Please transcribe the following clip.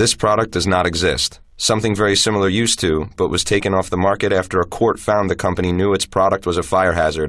This product does not exist. Something very similar used to, but was taken off the market after a court found the company knew its product was a fire hazard